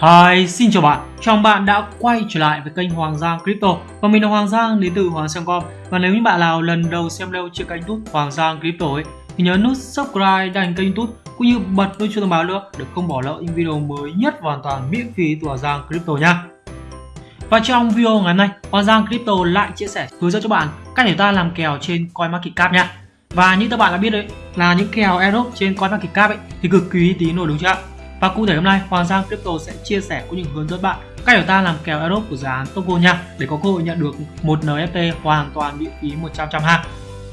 Hi, xin chào bạn. Chào mừng bạn đã quay trở lại với kênh Hoàng Giang Crypto và mình là Hoàng Giang đến từ Hoàng Giang.com. Và nếu như bạn nào lần đầu xem leo trên kênh YouTube Hoàng Giang Crypto ấy thì nhớ nút subscribe đăng kênh YouTube cũng như bật nút chuông thông báo nữa để không bỏ lỡ những video mới nhất hoàn toàn miễn phí từ Hoàng Giang Crypto nha. Và trong video ngày hôm nay, Hoàng Giang Crypto lại chia sẻ hướng dẫn cho bạn cách để ta làm kèo trên CoinMarketCap nha. Và như các bạn đã biết đấy là những kèo Aerobe trên CoinMarketCap ấy thì cực kỳ tín rồi đúng chưa ạ? Và cụ thể hôm nay Hoàng Giang Crypto sẽ chia sẻ cũng như hướng dẫn bạn cách để ta làm kèo airdrop của dự án Togo nha để có cơ hội nhận được một NFT hoàn toàn miễn phí 100% ha.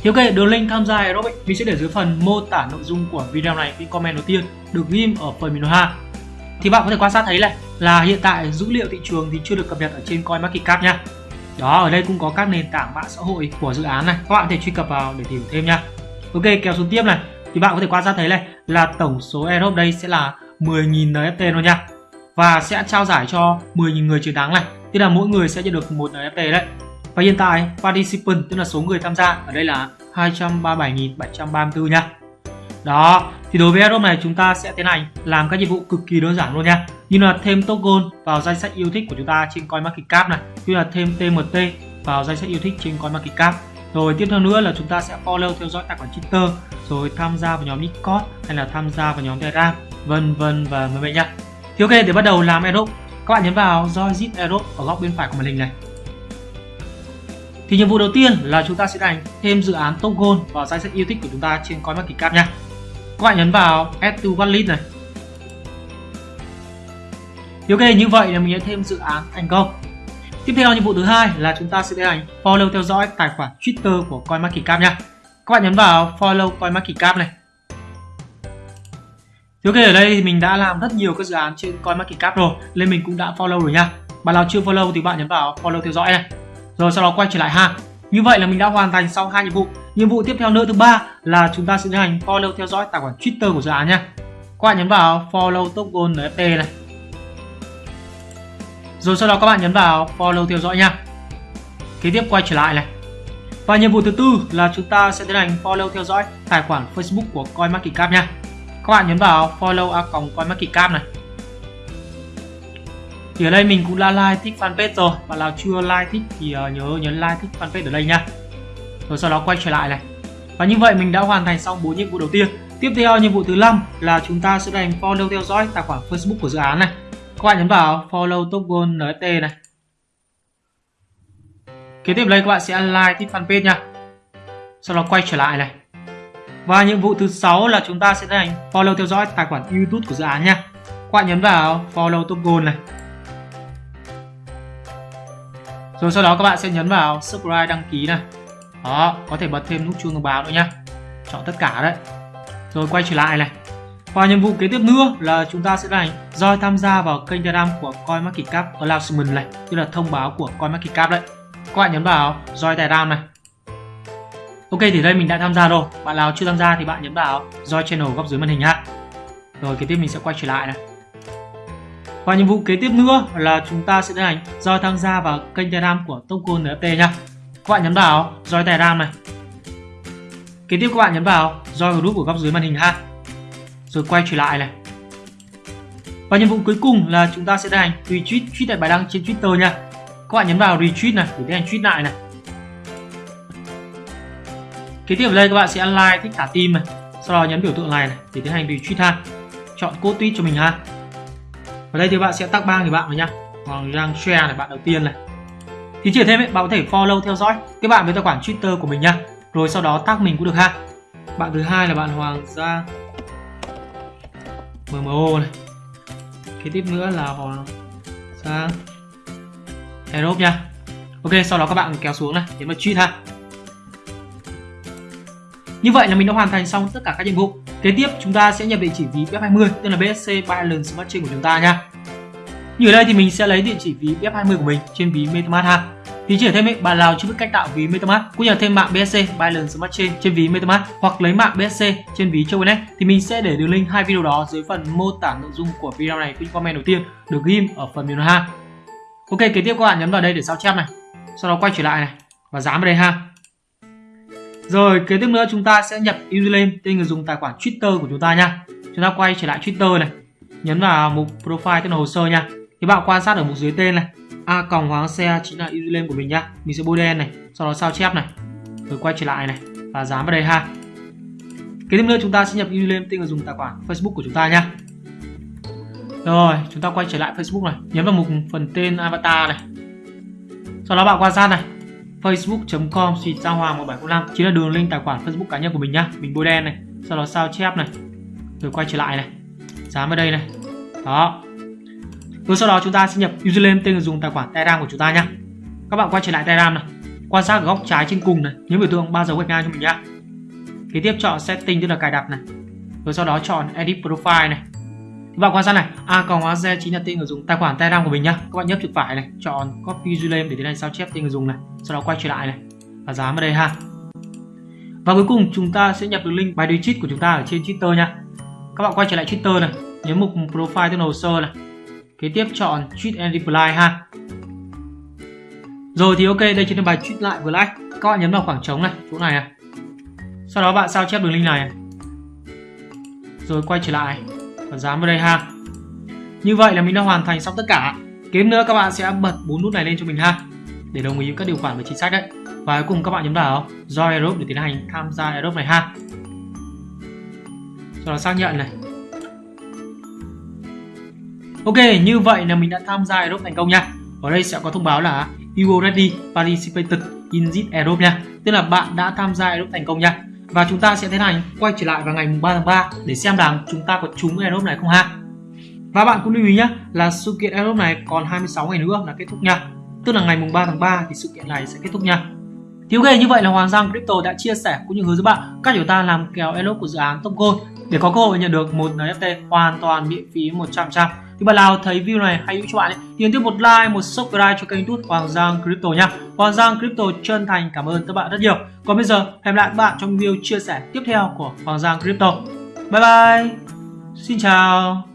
Thì ok, đường link tham gia airdrop mình sẽ để dưới phần mô tả nội dung của video này cái comment đầu tiên được ghim ở phần mình ha. Thì bạn có thể quan sát thấy này là hiện tại dữ liệu thị trường thì chưa được cập nhật ở trên CoinMarketCap nha. Đó, ở đây cũng có các nền tảng mạng xã hội của dự án này, các bạn có thể truy cập vào để tìm thêm nha. Ok, kéo xuống tiếp này, thì bạn có thể quan sát thấy này là tổng số airdrop đây sẽ là 10.000 NFT luôn nha. Và sẽ trao giải cho 10.000 người chiến thắng này. Tức là mỗi người sẽ nhận được một NFT đấy. Và hiện tại, participant, tức là số người tham gia ở đây là 237.734 nha. Đó, thì đối với airdrop này chúng ta sẽ tiến hành làm các nhiệm vụ cực kỳ đơn giản luôn nha. Như là thêm token vào danh sách yêu thích của chúng ta trên CoinMarketCap này, như là thêm TMT vào danh sách yêu thích trên CoinMarketCap rồi tiếp theo nữa là chúng ta sẽ follow theo dõi tài khoản Twitter rồi tham gia vào nhóm Discord hay là tham gia vào nhóm Telegram vân vân và mời mời nhá. thì ok, để bắt đầu làm airdrop các bạn nhấn vào join zip ở góc bên phải của màn hình này. Thì nhiệm vụ đầu tiên là chúng ta sẽ đánh thêm dự án token vào danh sách yêu thích của chúng ta trên CoinMarketCap nha các bạn nhấn vào add to wallet này. Thì ok, như vậy là mình đã thêm dự án thành công. Tiếp theo nhiệm vụ thứ hai là chúng ta sẽ tiến hành follow theo dõi tài khoản Twitter của CoinMarketCap nha các bạn nhấn vào follow CoinMarketCap này ok, ở đây thì mình đã làm rất nhiều các dự án trên CoinMarketCap rồi, nên mình cũng đã follow rồi nha. Bạn nào chưa follow thì bạn nhấn vào follow theo dõi này. Rồi sau đó quay trở lại ha. Như vậy là mình đã hoàn thành xong hai nhiệm vụ. Nhiệm vụ tiếp theo nữa thứ ba là chúng ta sẽ tiến hành follow theo dõi tài khoản Twitter của dự án nha. Các bạn nhấn vào follow token NFT này. Rồi sau đó các bạn nhấn vào follow theo dõi nha. Kế tiếp quay trở lại này. Và nhiệm vụ thứ tư là chúng ta sẽ tiến hành follow theo dõi tài khoản Facebook của CoinMarketCap nha các bạn nhấn vào follow a còng coinmarketcap này. Thì ở đây mình cũng đã like thích fanpage rồi. Bạn nào chưa like thích thì ờ, nhớ, nhấn like thích fanpage ở đây nha. Rồi sau đó quay trở lại này. Và như vậy mình đã hoàn thành xong bốn nhiệm vụ đầu tiên. Tiếp theo nhiệm vụ thứ năm là chúng ta sẽ đánh follow theo dõi tài khoản facebook của dự án này. Các bạn nhấn vào follow token nft này. Kế tiếp đây các bạn sẽ like thích fanpage nha. Sau đó quay trở lại này và nhiệm vụ thứ sáu là chúng ta sẽ tiến hành follow theo dõi tài khoản YouTube của dự án nha. Các bạn nhấn vào follow top goal này. Rồi sau đó các bạn sẽ nhấn vào subscribe đăng ký này. Đó, có thể bật thêm nút chuông thông báo nữa nhá. Chọn tất cả đấy. Rồi quay trở lại này. Và nhiệm vụ kế tiếp nữa là chúng ta sẽ hành join tham gia vào kênh Telegram của CoinMarketCap announcement này, tức là thông báo của CoinMarketCap đấy. Các bạn nhấn vào join Telegram này. Ok, thì đây mình đã tham gia rồi. Bạn nào chưa tham gia thì bạn nhấn vào Join channel góc dưới màn hình ha Rồi, kế tiếp mình sẽ quay trở lại này. Và nhiệm vụ kế tiếp nữa là chúng ta sẽ tiến hành Join tham gia vào kênh Telegram của Token NFT nha Các bạn nhấn vào Join Telegram này. Kế tiếp các bạn nhấn vào Join group của góc dưới màn hình ha Rồi quay trở lại này. Và nhiệm vụ cuối cùng là chúng ta sẽ tiến hành retweet, tweet lại bài đăng trên Twitter nha Các bạn nhấn vào retweet này để tiến hành tweet lại này kế tiếp ở đây các bạn sẽ like thích thả tim này sau đó nhấn biểu tượng này, này để tiến hành retweet ha chọn code tweet cho mình ha. Ở đây thì bạn sẽ tag bang thì bạn rồi nhá hoàng giang share này bạn đầu tiên này. Thì chỉ thêm ấy, bạn có thể follow theo dõi các bạn với tài khoản twitter của mình nhá. rồi sau đó tag mình cũng được ha. Bạn thứ hai là bạn hoàng gia mmo này. Kế tiếp nữa là hoàng gia aerob nha. Ok sau đó các bạn kéo xuống này nhấn vào tweet ha như vậy là mình đã hoàn thành xong tất cả các nhiệm vụ. Kế tiếp chúng ta sẽ nhập địa chỉ ví BF20 tức là BSC Binance Smart Chain của chúng ta nha. Như ở đây thì mình sẽ lấy địa chỉ ví BF20 của mình trên ví MetaMask ha. Thì chỉ thêm ấy, bạn nào chưa biết cách tạo ví MetaMask cũng như thêm mạng BSC Binance Smart Chain trên ví MetaMask hoặc lấy mạng BSC trên ví Choinex thì mình sẽ để đường link hai video đó dưới phần mô tả nội dung của video này cũng comment đầu tiên được ghim ở phần mềm ha. Ok, kế tiếp các bạn nhấn vào đây để sao chép này. Sau đó quay trở lại này và dán vào đây ha. Rồi, kế tiếp nữa chúng ta sẽ nhập username tên người dùng tài khoản Twitter của chúng ta nha. Chúng ta quay trở lại Twitter này. nhấn vào mục profile tức là hồ sơ nha thì bạn quan sát ở mục dưới tên này, a còng hoàng xe chính là username của mình nhá mình sẽ bôi đen này, sau đó sao chép này, rồi quay trở lại này, và dán vào đây ha kế tiếp nữa chúng ta sẽ nhập username tên người dùng tài khoản facebook của chúng ta nha rồi, chúng ta quay trở lại facebook này, nhấn vào mục phần tên avatar này sau đó bạn quan sát này facebook.com suy sao hoàng 1705 chính là đường link tài khoản facebook cá nhân của mình nhá. Mình bôi đen này, sau đó sao chép này, rồi quay trở lại này. Dám vào đây này. Đó. Rồi sau đó chúng ta sẽ nhập username tên người dùng tài khoản telegram của chúng ta nhá. Các bạn quay trở lại telegram này. Quan sát ở góc trái trên cùng này. Nhấn biểu tượng ba dấu gạch ngang cho mình nhá. Kế tiếp chọn setting, tức là cài đặt này. Rồi sau đó chọn edit profile này các bạn ra này? A còn hóa z chính là tên người dùng tài khoản telegram của mình nhá. Các bạn nhấp chuột phải này, chọn copy username để tiến hành sao chép tên người dùng này, sau đó quay trở lại này. Và dán vào đây ha. Và cuối cùng, chúng ta sẽ nhập được link bài đối cheat của chúng ta ở trên Twitter nha các bạn quay trở lại Twitter này, nhấn mục profile tên hồ sơ này. Kế tiếp chọn tweet and reply ha. Rồi thì ok, đây chính là bài tweet lại vừa like các bạn nhấn vào khoảng trống này, chỗ này này. Sau đó bạn sao chép đường link này. Rồi quay trở lại và dán vào đây ha như vậy là mình đã hoàn thành xong tất cả kiếm nữa các bạn sẽ bật bốn nút này lên cho mình ha để đồng ý với các điều khoản về chính sách đấy và cuối cùng các bạn nhấn vào join Aerobe để tiến hành tham gia Aerobe này ha sau đó xác nhận này Ok, như vậy là mình đã tham gia Aerobe thành công nha. Ở đây sẽ có thông báo là You already participated in this Aerobe nha. Tức là bạn đã tham gia Aerobe thành công nha. Và chúng ta sẽ thế này, quay trở lại vào ngày 3 tháng 3 để xem rằng chúng ta có trúng Aerobe này không ha. Và bạn cũng lưu ý nhé là sự kiện Aerobe này còn 26 ngày nữa là kết thúc nha. Tức là ngày mùng 3 tháng 3 thì sự kiện này sẽ kết thúc nha. Thì ok, như vậy là Hoàng Giang Crypto đã chia sẻ cũng như hướng dẫn bạn các chúng ta làm kèo Aerobe của dự án Top Gold để có cơ hội nhận được một NFT hoàn toàn miễn phí 100% thì bạn nào thấy video này hay hữu cho bạn ấy, thì nhấn tiếp một like một subscribe cho kênh youtube Hoàng Giang Crypto nha. Hoàng Giang Crypto chân thành cảm ơn các bạn rất nhiều. Còn bây giờ hẹn lại các bạn trong video chia sẻ tiếp theo của Hoàng Giang Crypto. Bye bye. Xin chào.